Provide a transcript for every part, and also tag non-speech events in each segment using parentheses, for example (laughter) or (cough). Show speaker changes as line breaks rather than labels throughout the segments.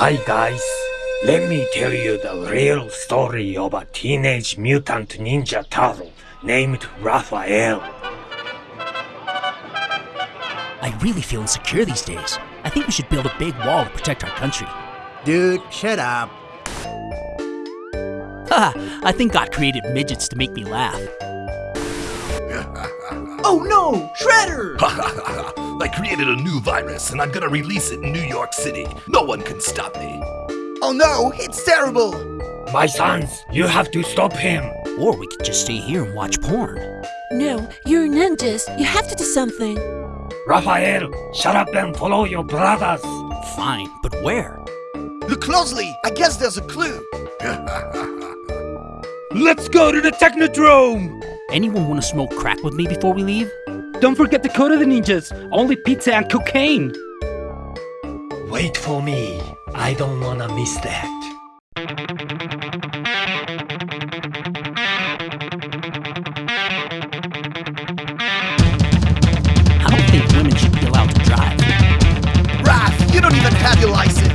Hi guys, let me tell you the real story of a teenage mutant ninja turtle named Raphael.
I really feel insecure these days. I think we should build a big wall to protect our country.
Dude, shut up.
Haha, I think God created midgets to make me laugh. (laughs)
Oh no! Shredder! Ha ha ha!
I created a new virus and I'm gonna release it in New York City. No one can stop me.
Oh no! It's terrible!
My sons, you have to stop him.
Or we could just stay here and watch porn.
No, you're ninjas. You have to do something.
Raphael, shut up and follow your brothers.
Fine, but where?
Look closely! I guess there's a clue! (laughs)
Let's go to the Technodrome!
Anyone want to smoke crack with me before we leave?
Don't forget the code of the ninjas. Only pizza and cocaine.
Wait for me. I don't wanna miss that.
I don't think women should be allowed to drive.
Raph, you don't even have your license!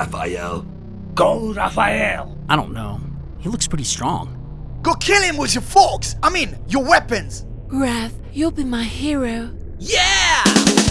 Raphael.
Go, Raphael.
I don't know. He looks pretty strong.
Go kill him with your forks! I mean, your weapons!
Raph, you'll be my hero.
Yeah!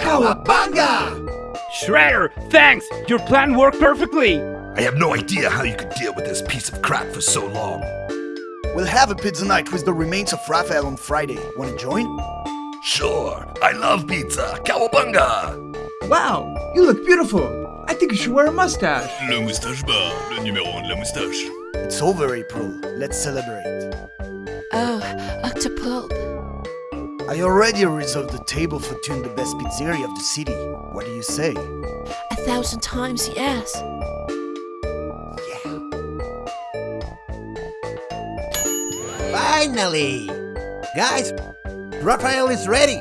Cowabunga!
Shredder, thanks! Your plan worked perfectly!
I have no idea how you could deal with this piece of crap for so long.
We'll have a pizza night with the remains of Raphael on Friday. Wanna join?
Sure, I love pizza. Cowabunga!
Wow, you look beautiful. I think you should wear a mustache.
Le moustache bar, le numéro un de la moustache.
It's over, April. Let's celebrate.
Oh, Octopulp.
I already reserved the table for Tune, the best pizzeria of the city. What do you say?
A thousand times yes. Yeah.
Finally! Guys, Raphael is ready!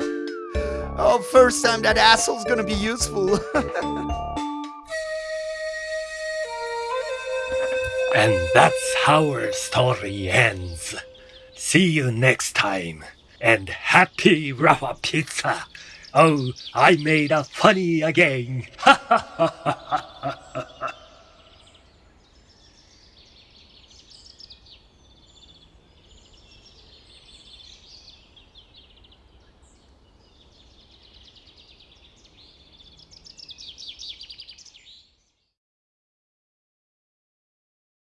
Oh, first time that asshole's gonna be useful. (laughs)
And that's how our story ends. See you next time. And happy Rafa Pizza. Oh, I made a funny again. (laughs)